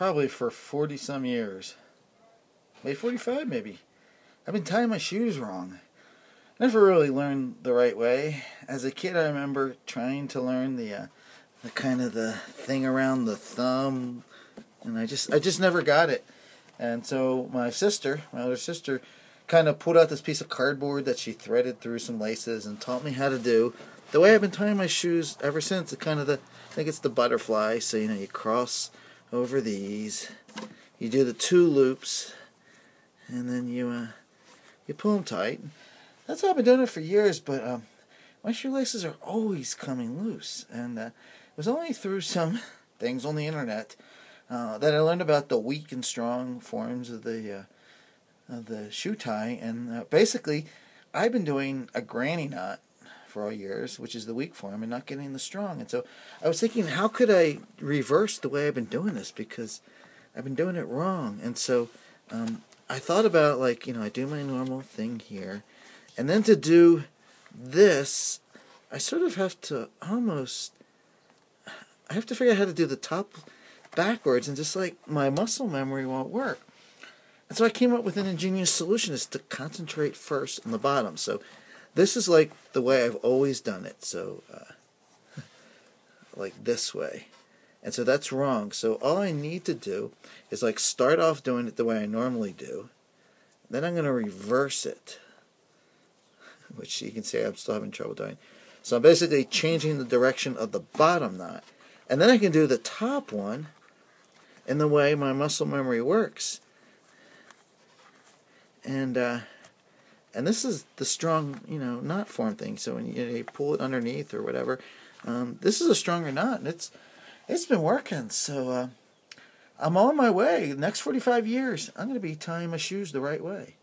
probably for 40 some years. Maybe 45 maybe. I've been tying my shoes wrong. Never really learned the right way. As a kid I remember trying to learn the uh, the kind of the thing around the thumb and I just I just never got it. And so my sister, my older sister, kind of pulled out this piece of cardboard that she threaded through some laces and taught me how to do the way I've been tying my shoes ever since. The kind of the I think it's the butterfly. So you know you cross over these, you do the two loops, and then you uh, you pull them tight. That's how I've been doing it for years. But um, my shoelaces are always coming loose, and uh, it was only through some things on the internet uh, that I learned about the weak and strong forms of the uh, of the shoe tie, and uh, basically, I've been doing a granny knot for all years, which is the weak form, and not getting the strong. And so I was thinking, how could I reverse the way I've been doing this because I've been doing it wrong. And so um, I thought about like you know I do my normal thing here, and then to do this, I sort of have to almost I have to figure out how to do the top backwards and just like my muscle memory won't work. And so I came up with an ingenious solution is to concentrate first on the bottom. So this is like the way I've always done it. So uh, like this way. And so that's wrong. So all I need to do is like start off doing it the way I normally do. Then I'm going to reverse it. Which you can see I'm still having trouble doing. So I'm basically changing the direction of the bottom knot. And then I can do the top one in the way my muscle memory works. And uh, and this is the strong, you know, knot form thing. So when you, you pull it underneath or whatever, um, this is a stronger knot, and it's it's been working. So uh, I'm on my way. Next 45 years, I'm going to be tying my shoes the right way.